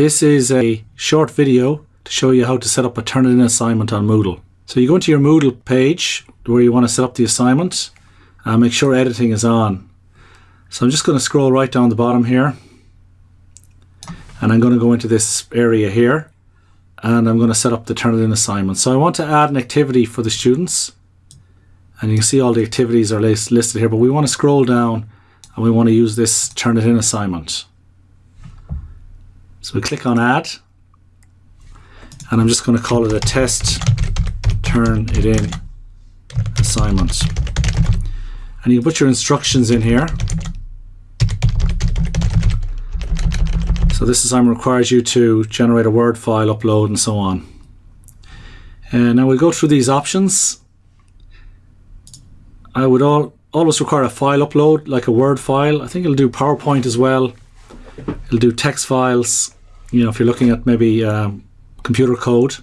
This is a short video to show you how to set up a Turnitin assignment on Moodle. So you go into your Moodle page where you want to set up the assignment and make sure editing is on. So I'm just going to scroll right down the bottom here and I'm going to go into this area here and I'm going to set up the Turnitin assignment. So I want to add an activity for the students and you can see all the activities are listed here but we want to scroll down and we want to use this Turnitin assignment. So we click on add and I'm just going to call it a test Turnitin assignment and you put your instructions in here. So this assignment requires you to generate a word file upload and so on. And now we go through these options. I would all, always require a file upload like a word file. I think it'll do PowerPoint as well it'll do text files you know if you're looking at maybe um, computer code.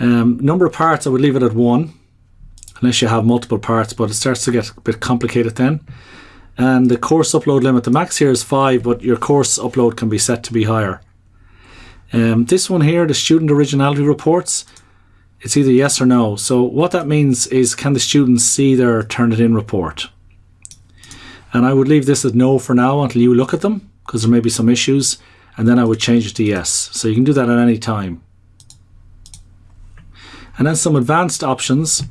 Um, number of parts I would leave it at one unless you have multiple parts but it starts to get a bit complicated then. And the course upload limit the max here is five but your course upload can be set to be higher. Um, this one here the student originality reports it's either yes or no. So what that means is can the students see their Turnitin report? And I would leave this at no for now until you look at them because there may be some issues and then I would change it to yes so you can do that at any time and then some advanced options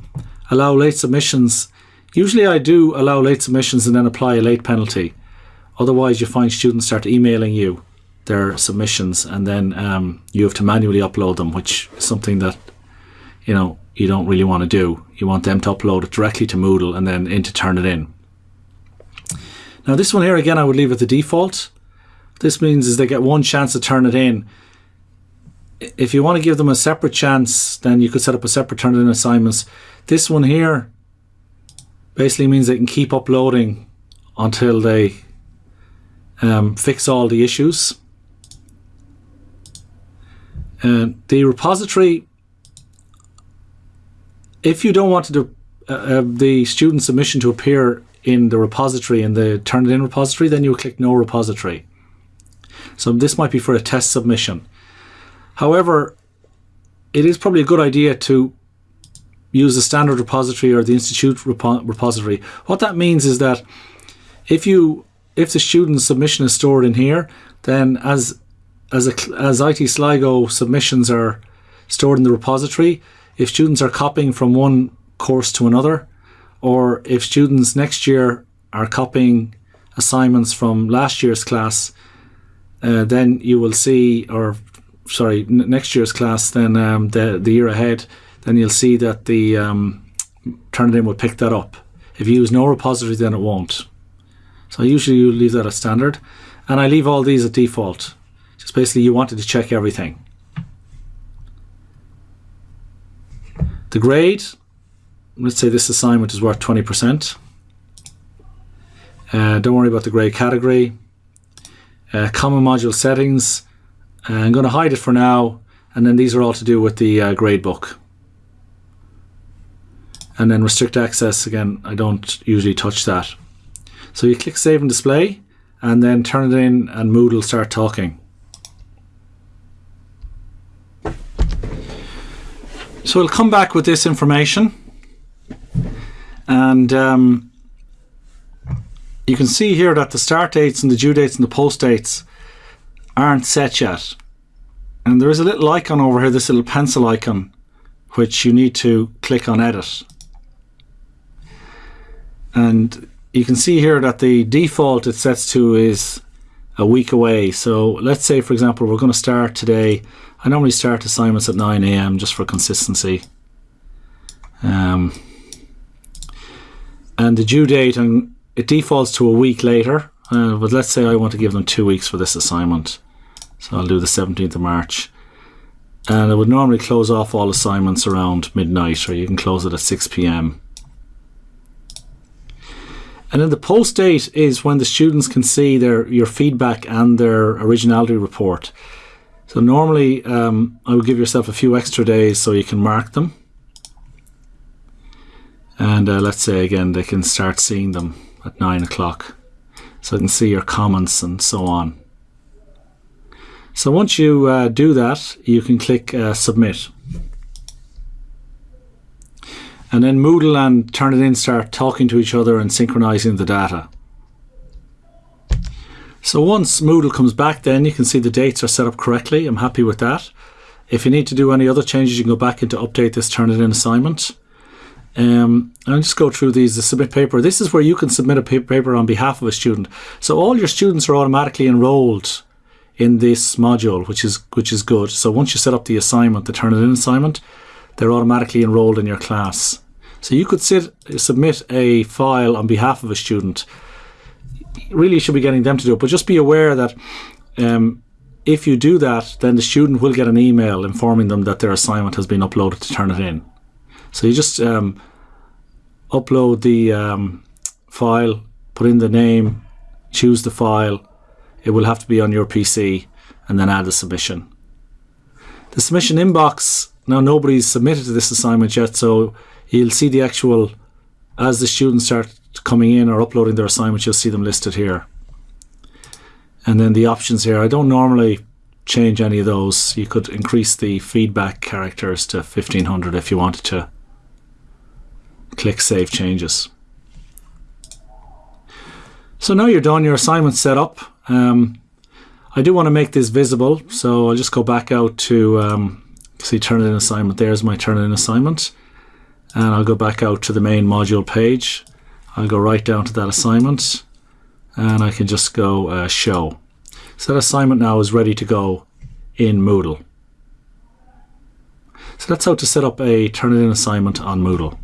allow late submissions. Usually I do allow late submissions and then apply a late penalty. Otherwise you find students start emailing you their submissions and then um, you have to manually upload them, which is something that you know you don't really want to do. You want them to upload it directly to Moodle and then in into Turnitin. Now this one here again I would leave it the default. This means is they get one chance to turn it in if you want to give them a separate chance, then you could set up a separate turn in assignments. This one here basically means they can keep uploading until they um, fix all the issues. And the repository, if you don't want to do, uh, uh, the student submission to appear in the repository, in the Turnitin repository, then you click no repository. So this might be for a test submission. However, it is probably a good idea to use the standard repository or the institute repo repository. What that means is that if you if the student submission is stored in here, then as as a, as IT Sligo submissions are stored in the repository, if students are copying from one course to another, or if students next year are copying assignments from last year's class, uh, then you will see, or sorry, next year's class, then um, the the year ahead, then you'll see that the um, Turnitin will pick that up. If you use no repository, then it won't. So usually you leave that as standard, and I leave all these at default. Just basically, you wanted to check everything. The grade, let's say this assignment is worth 20%. Uh, don't worry about the grade category. Uh, common module settings, uh, I'm going to hide it for now and then these are all to do with the uh, gradebook. And then restrict access, again, I don't usually touch that. So you click save and display and then Turnitin and Moodle will start talking. So we'll come back with this information and um, you can see here that the start dates and the due dates and the post dates aren't set yet. And there is a little icon over here, this little pencil icon, which you need to click on edit. And you can see here that the default it sets to is a week away. So let's say, for example, we're going to start today. I normally start assignments at 9 a.m. just for consistency. Um, and the due date, and it defaults to a week later. Uh, but let's say I want to give them two weeks for this assignment. So I'll do the 17th of March. And I would normally close off all assignments around midnight, or you can close it at 6 p.m. And then the post date is when the students can see their your feedback and their originality report. So normally um, I would give yourself a few extra days so you can mark them. And uh, let's say again they can start seeing them at 9 o'clock so I can see your comments and so on. So once you uh, do that, you can click uh, submit. And then Moodle and Turnitin start talking to each other and synchronizing the data. So once Moodle comes back then you can see the dates are set up correctly. I'm happy with that. If you need to do any other changes you can go back into update this Turnitin assignment. Um, I'll just go through these. The submit paper. This is where you can submit a paper on behalf of a student. So all your students are automatically enrolled in this module, which is which is good. So once you set up the assignment, the Turnitin assignment, they're automatically enrolled in your class. So you could sit, submit a file on behalf of a student. Really, should be getting them to do it, but just be aware that um, if you do that, then the student will get an email informing them that their assignment has been uploaded to Turnitin. So you just um, upload the um, file, put in the name, choose the file. It will have to be on your PC and then add the submission. The submission inbox, now nobody's submitted to this assignment yet, so you'll see the actual, as the students start coming in or uploading their assignments, you'll see them listed here. And then the options here, I don't normally change any of those. You could increase the feedback characters to 1500 if you wanted to click Save Changes. So now you're done, your assignment's set up. Um, I do want to make this visible, so I'll just go back out to um, see Turnitin assignment. There's my Turnitin assignment. And I'll go back out to the main module page. I'll go right down to that assignment and I can just go uh, show. So that assignment now is ready to go in Moodle. So that's how to set up a Turnitin assignment on Moodle.